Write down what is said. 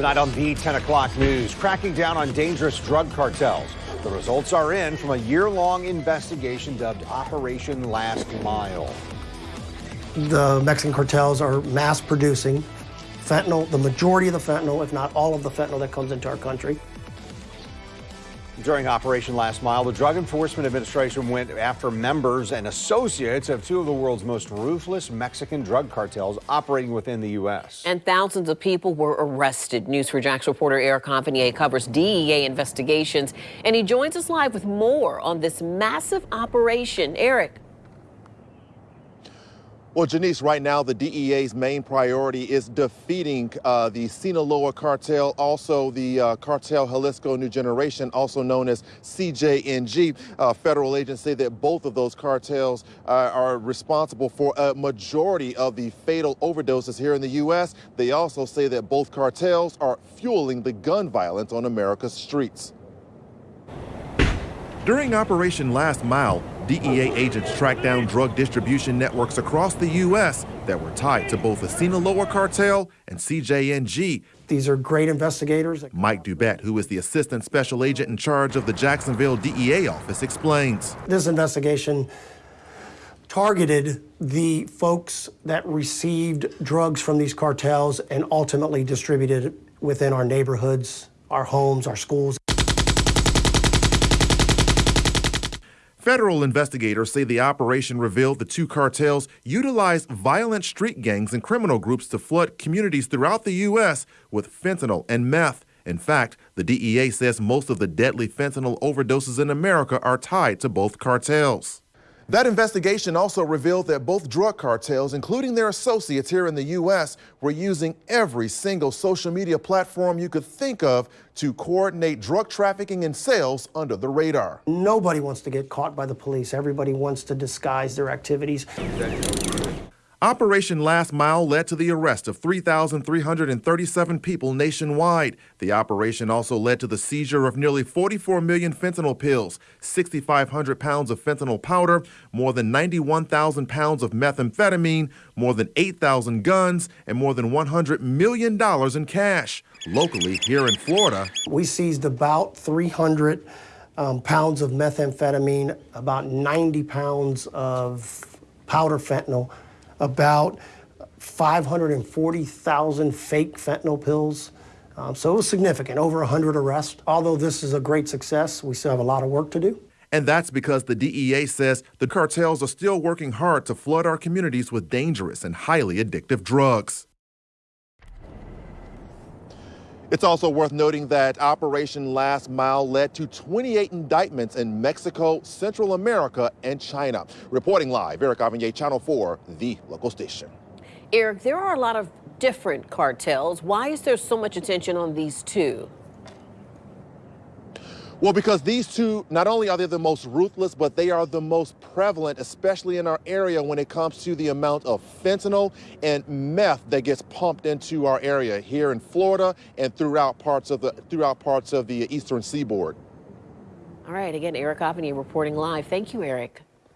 Tonight on the 10 o'clock news, cracking down on dangerous drug cartels. The results are in from a year-long investigation dubbed Operation Last Mile. The Mexican cartels are mass producing fentanyl, the majority of the fentanyl, if not all of the fentanyl that comes into our country. During Operation Last Mile, the Drug Enforcement Administration went after members and associates of two of the world's most ruthless Mexican drug cartels operating within the U.S. And thousands of people were arrested. News4JAX reporter Eric Confinier covers DEA investigations, and he joins us live with more on this massive operation. Eric. Well, Janice, right now the DEA's main priority is defeating uh, the Sinaloa cartel, also the uh, cartel Jalisco New Generation, also known as CJNG. Uh, federal agents say that both of those cartels uh, are responsible for a majority of the fatal overdoses here in the U.S. They also say that both cartels are fueling the gun violence on America's streets. During Operation Last Mile, DEA agents tracked down drug distribution networks across the U.S. that were tied to both the Sinaloa cartel and CJNG. These are great investigators. Mike Dubett, who is the assistant special agent in charge of the Jacksonville DEA office, explains. This investigation targeted the folks that received drugs from these cartels and ultimately distributed within our neighborhoods, our homes, our schools. Federal investigators say the operation revealed the two cartels utilized violent street gangs and criminal groups to flood communities throughout the U.S. with fentanyl and meth. In fact, the DEA says most of the deadly fentanyl overdoses in America are tied to both cartels. That investigation also revealed that both drug cartels, including their associates here in the U.S., were using every single social media platform you could think of to coordinate drug trafficking and sales under the radar. Nobody wants to get caught by the police. Everybody wants to disguise their activities. Operation Last Mile led to the arrest of 3,337 people nationwide. The operation also led to the seizure of nearly 44 million fentanyl pills, 6,500 pounds of fentanyl powder, more than 91,000 pounds of methamphetamine, more than 8,000 guns, and more than $100 million in cash. Locally, here in Florida, we seized about 300 um, pounds of methamphetamine, about 90 pounds of powder fentanyl, about 540,000 fake fentanyl pills. Um, so it was significant, over 100 arrests. Although this is a great success, we still have a lot of work to do. And that's because the DEA says the cartels are still working hard to flood our communities with dangerous and highly addictive drugs. It's also worth noting that Operation Last Mile led to 28 indictments in Mexico, Central America, and China. Reporting live, Eric Avanier, Channel 4, the local station. Eric, there are a lot of different cartels. Why is there so much attention on these two? Well, because these two, not only are they the most ruthless, but they are the most prevalent, especially in our area when it comes to the amount of fentanyl and meth that gets pumped into our area here in Florida and throughout parts of the throughout parts of the eastern seaboard. All right, again, Eric Avanier reporting live. Thank you, Eric.